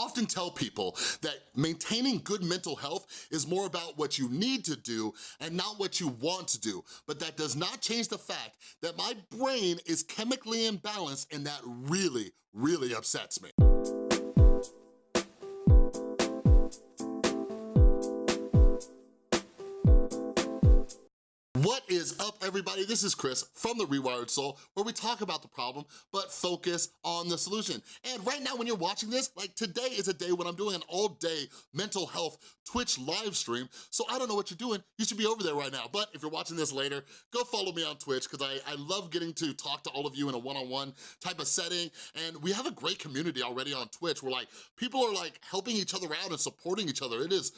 often tell people that maintaining good mental health is more about what you need to do and not what you want to do, but that does not change the fact that my brain is chemically imbalanced and that really, really upsets me. What is up, everybody? This is Chris from The Rewired Soul, where we talk about the problem, but focus on the solution. And right now, when you're watching this, like today is a day when I'm doing an all-day mental health Twitch live stream, so I don't know what you're doing. You should be over there right now. But if you're watching this later, go follow me on Twitch, because I, I love getting to talk to all of you in a one-on-one -on -one type of setting, and we have a great community already on Twitch, where like, people are like helping each other out and supporting each other. It is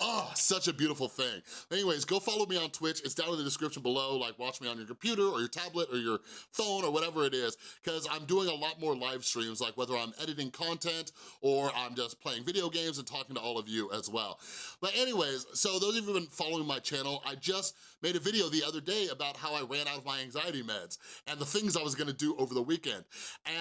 Oh, such a beautiful thing. Anyways, go follow me on Twitch. It's down in the description below. Like, watch me on your computer or your tablet or your phone or whatever it is, because I'm doing a lot more live streams, like whether I'm editing content or I'm just playing video games and talking to all of you as well. But anyways, so those of you who've been following my channel, I just made a video the other day about how I ran out of my anxiety meds and the things I was gonna do over the weekend.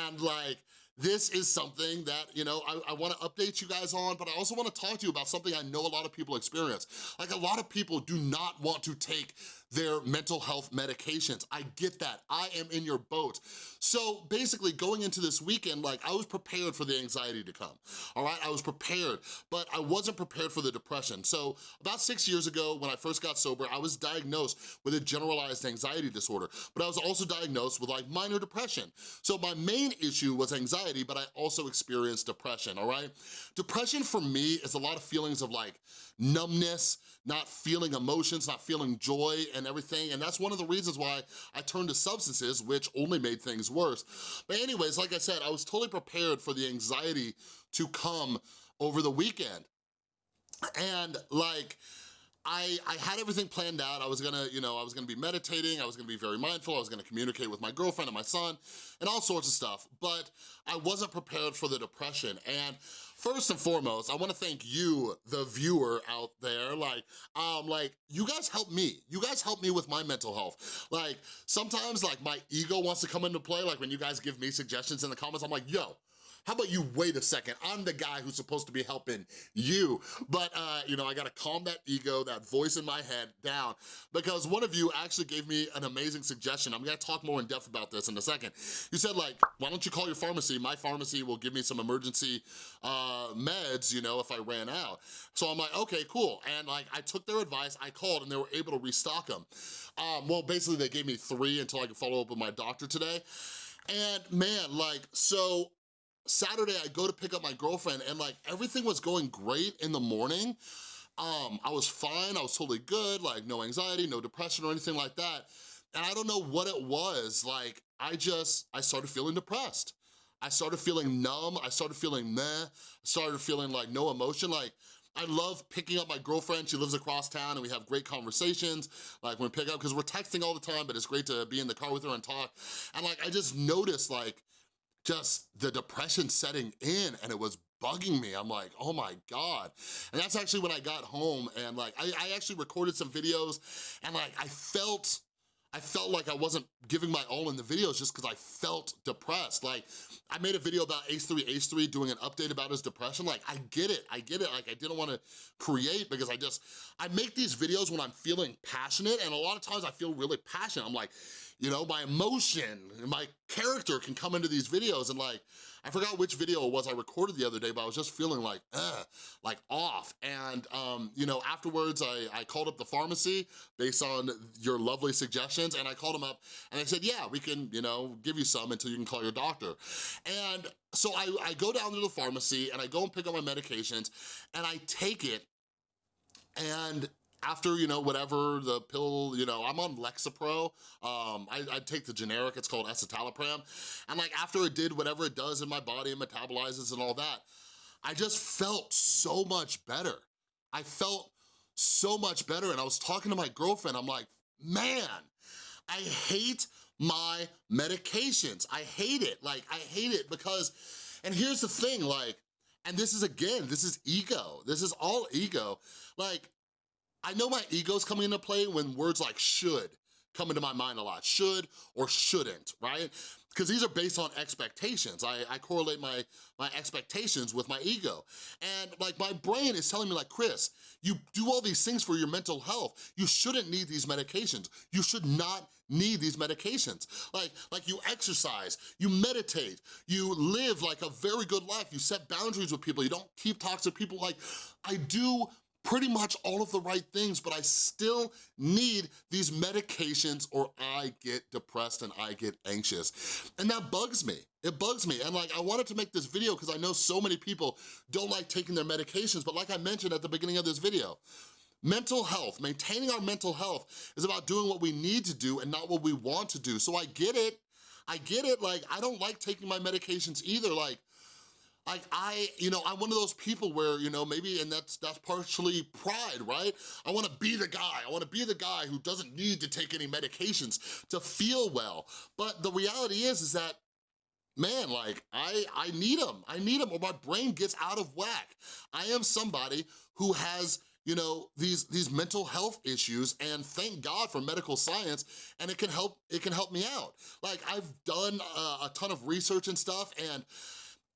And like, this is something that, you know, I, I wanna update you guys on, but I also wanna talk to you about something I know a lot of people experience. Like a lot of people do not want to take their mental health medications. I get that, I am in your boat. So basically going into this weekend, like I was prepared for the anxiety to come, all right? I was prepared, but I wasn't prepared for the depression. So about six years ago, when I first got sober, I was diagnosed with a generalized anxiety disorder, but I was also diagnosed with like minor depression. So my main issue was anxiety, but I also experienced depression, all right? Depression for me is a lot of feelings of like numbness, not feeling emotions, not feeling joy and everything. And that's one of the reasons why I turned to substances, which only made things worse. But anyways, like I said, I was totally prepared for the anxiety to come over the weekend. And like, I, I had everything planned out. I was gonna, you know, I was gonna be meditating, I was gonna be very mindful, I was gonna communicate with my girlfriend and my son, and all sorts of stuff, but I wasn't prepared for the depression. And first and foremost, I wanna thank you, the viewer out there, like, um, like, you guys help me. You guys help me with my mental health. Like, sometimes, like, my ego wants to come into play, like when you guys give me suggestions in the comments, I'm like, yo, how about you wait a second? I'm the guy who's supposed to be helping you. But, uh, you know, I gotta calm that ego, that voice in my head down because one of you actually gave me an amazing suggestion. I'm gonna talk more in depth about this in a second. You said like, why don't you call your pharmacy? My pharmacy will give me some emergency uh, meds, you know, if I ran out. So I'm like, okay, cool. And like, I took their advice, I called and they were able to restock them. Um, well, basically they gave me three until I could follow up with my doctor today. And man, like, so Saturday, I go to pick up my girlfriend and like everything was going great in the morning. Um, I was fine, I was totally good, like no anxiety, no depression or anything like that. And I don't know what it was, like I just, I started feeling depressed. I started feeling numb, I started feeling meh, I started feeling like no emotion, like I love picking up my girlfriend. She lives across town and we have great conversations. Like when we pick up, because we're texting all the time, but it's great to be in the car with her and talk. And like, I just noticed like, just the depression setting in and it was bugging me. I'm like, oh my God. And that's actually when I got home and like, I, I actually recorded some videos and like, I felt I felt like I wasn't giving my all in the videos just because I felt depressed. Like, I made a video about Ace3, Ace3 doing an update about his depression. Like, I get it, I get it. Like, I didn't want to create because I just, I make these videos when I'm feeling passionate and a lot of times I feel really passionate. I'm like, you know, my emotion, my character can come into these videos and like, I forgot which video it was I recorded the other day, but I was just feeling like, uh, like off. And, um, you know, afterwards I, I called up the pharmacy based on your lovely suggestions and I called them up and they said, yeah, we can, you know, give you some until you can call your doctor. And so I, I go down to the pharmacy and I go and pick up my medications and I take it and after, you know, whatever the pill, you know, I'm on Lexapro. Um, I, I, take the generic, it's called escitalopram. And like after it did whatever it does in my body and metabolizes and all that, I just felt so much better. I felt so much better. And I was talking to my girlfriend, I'm like, man, I hate my medications. I hate it, like I hate it because, and here's the thing, like, and this is again, this is ego. This is all ego. Like, I know my ego's coming into play when words like should come into my mind a lot, should or shouldn't, right? because these are based on expectations. I, I correlate my, my expectations with my ego. And like my brain is telling me like, Chris, you do all these things for your mental health. You shouldn't need these medications. You should not need these medications. Like, like you exercise, you meditate, you live like a very good life, you set boundaries with people, you don't keep toxic people. Like, I do pretty much all of the right things, but I still need these medications or I get depressed and I get anxious. And that bugs me. It bugs me. And like, I wanted to make this video because I know so many people don't like taking their medications, but like I mentioned at the beginning of this video, Mental health, maintaining our mental health is about doing what we need to do and not what we want to do. So I get it, I get it, like I don't like taking my medications either, like like I, you know, I'm one of those people where, you know, maybe, and that's that's partially pride, right? I wanna be the guy, I wanna be the guy who doesn't need to take any medications to feel well. But the reality is, is that man, like, I, I need them. I need them or my brain gets out of whack. I am somebody who has you know, these, these mental health issues and thank God for medical science and it can help, it can help me out. Like I've done uh, a ton of research and stuff and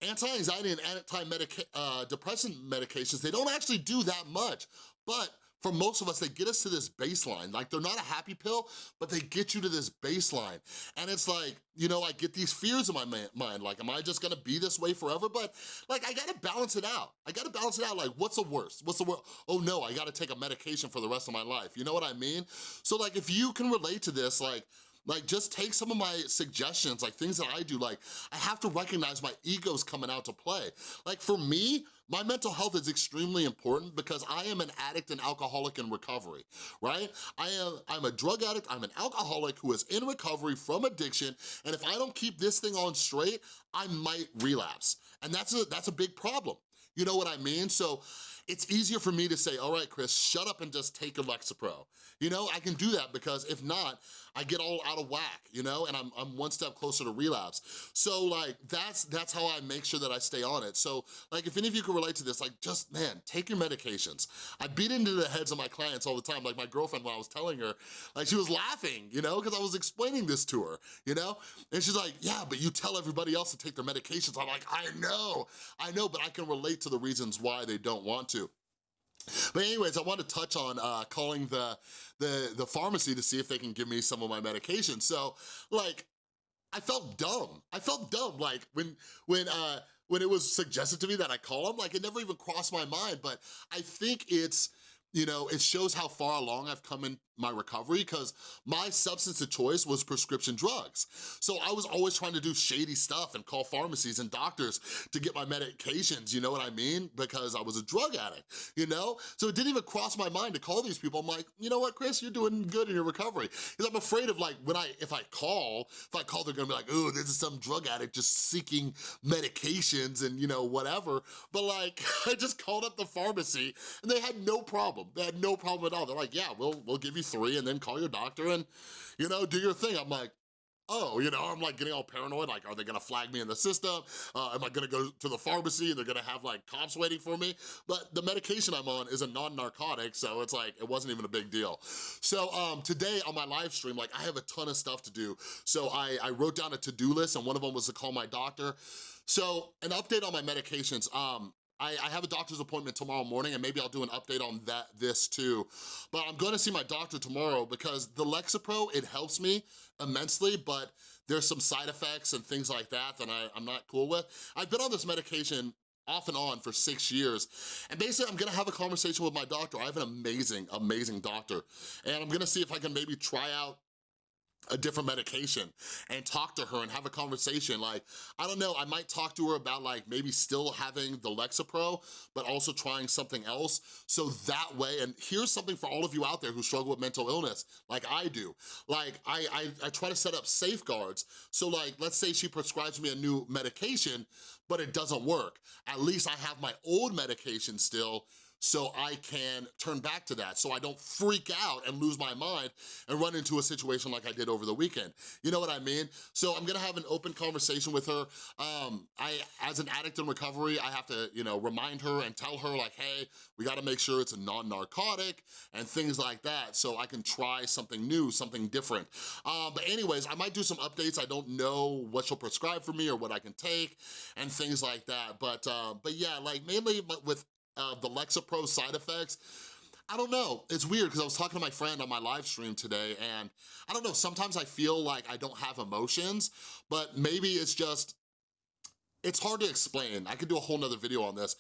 anti-anxiety and anti-depressant uh, medications, they don't actually do that much, but for most of us, they get us to this baseline. Like they're not a happy pill, but they get you to this baseline. And it's like, you know, I get these fears in my mind. Like, am I just gonna be this way forever? But like, I gotta balance it out. I gotta balance it out. Like, what's the worst? What's the worst? Oh no, I gotta take a medication for the rest of my life. You know what I mean? So like, if you can relate to this, like, like just take some of my suggestions, like things that I do, like I have to recognize my ego's coming out to play. Like for me, my mental health is extremely important because I am an addict and alcoholic in recovery, right? I am, I'm a drug addict, I'm an alcoholic who is in recovery from addiction, and if I don't keep this thing on straight, I might relapse. And that's a, that's a big problem. You know what I mean? So it's easier for me to say, all right, Chris, shut up and just take a Lexapro. You know, I can do that because if not, I get all out of whack, you know, and I'm, I'm one step closer to relapse. So like, that's that's how I make sure that I stay on it. So like, if any of you can relate to this, like just, man, take your medications. I beat into the heads of my clients all the time. Like my girlfriend, when I was telling her, like she was laughing, you know, because I was explaining this to her, you know? And she's like, yeah, but you tell everybody else to take their medications. I'm like, I know, I know, but I can relate to the reasons why they don't want to. But anyways, I want to touch on uh, calling the, the, the pharmacy to see if they can give me some of my medication. So like, I felt dumb. I felt dumb, like when, when, uh, when it was suggested to me that I call them, like it never even crossed my mind, but I think it's, you know, it shows how far along I've come in my recovery because my substance of choice was prescription drugs. So I was always trying to do shady stuff and call pharmacies and doctors to get my medications, you know what I mean? Because I was a drug addict, you know? So it didn't even cross my mind to call these people. I'm like, you know what, Chris, you're doing good in your recovery. Because I'm afraid of like, when I, if I call, if I call, they're gonna be like, oh, this is some drug addict just seeking medications and you know, whatever. But like, I just called up the pharmacy and they had no problem. They had no problem at all. They're like, yeah, we'll, we'll give you three and then call your doctor and, you know, do your thing. I'm like, oh, you know, I'm like getting all paranoid, like, are they gonna flag me in the system? Uh, am I gonna go to the pharmacy and they're gonna have like cops waiting for me? But the medication I'm on is a non-narcotic, so it's like, it wasn't even a big deal. So um, today on my live stream, like I have a ton of stuff to do. So I, I wrote down a to-do list and one of them was to call my doctor. So an update on my medications. Um, I, I, have a doctor's appointment tomorrow morning and maybe I'll do an update on that this too. But I'm gonna see my doctor tomorrow because the Lexapro, it helps me immensely, but there's some side effects and things like that that I, I'm not cool with. I've been on this medication off and on for six years. And basically, I'm gonna have a conversation with my doctor. I have an amazing, amazing doctor. And I'm gonna see if I can maybe try out a different medication and talk to her and have a conversation. Like, I don't know, I might talk to her about like maybe still having the Lexapro, but also trying something else. So that way, and here's something for all of you out there who struggle with mental illness, like I do. Like, I, I, I try to set up safeguards. So like, let's say she prescribes me a new medication, but it doesn't work. At least I have my old medication still so I can turn back to that, so I don't freak out and lose my mind and run into a situation like I did over the weekend. You know what I mean? So I'm gonna have an open conversation with her. Um, I, as an addict in recovery, I have to, you know, remind her and tell her like, hey, we gotta make sure it's a non-narcotic and things like that so I can try something new, something different. Um, but anyways, I might do some updates. I don't know what she'll prescribe for me or what I can take and things like that. But, uh, but yeah, like mainly with uh, the Lexapro side effects, I don't know, it's weird because I was talking to my friend on my live stream today and I don't know, sometimes I feel like I don't have emotions, but maybe it's just, it's hard to explain. I could do a whole nother video on this.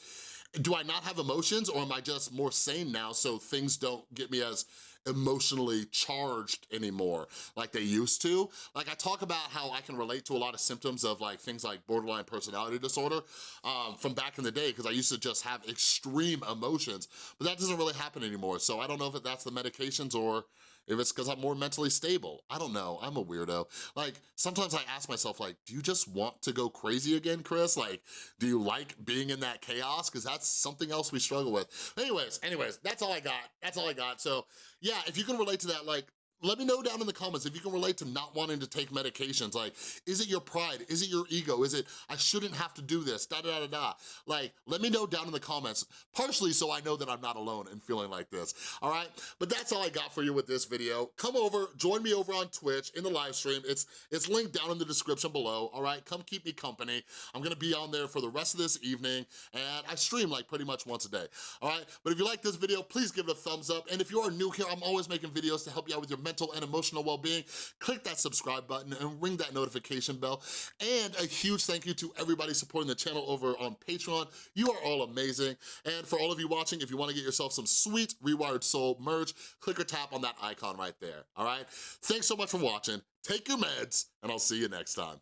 Do I not have emotions or am I just more sane now so things don't get me as emotionally charged anymore like they used to. Like I talk about how I can relate to a lot of symptoms of like things like borderline personality disorder um, from back in the day because I used to just have extreme emotions, but that doesn't really happen anymore. So I don't know if that's the medications or if it's because I'm more mentally stable. I don't know, I'm a weirdo. Like, sometimes I ask myself, like, do you just want to go crazy again, Chris? Like, do you like being in that chaos? Because that's something else we struggle with. Anyways, anyways, that's all I got. That's all I got. So, yeah, if you can relate to that, like, let me know down in the comments if you can relate to not wanting to take medications. Like, is it your pride? Is it your ego? Is it, I shouldn't have to do this, da da da da. Like, let me know down in the comments, partially so I know that I'm not alone in feeling like this, all right? But that's all I got for you with this video. Come over, join me over on Twitch in the live stream. It's, it's linked down in the description below, all right? Come keep me company. I'm gonna be on there for the rest of this evening, and I stream like pretty much once a day, all right? But if you like this video, please give it a thumbs up. And if you are new here, I'm always making videos to help you out with your mental and emotional well-being, click that subscribe button and ring that notification bell. And a huge thank you to everybody supporting the channel over on Patreon. You are all amazing. And for all of you watching, if you wanna get yourself some sweet Rewired Soul merch, click or tap on that icon right there, all right? Thanks so much for watching. Take your meds, and I'll see you next time.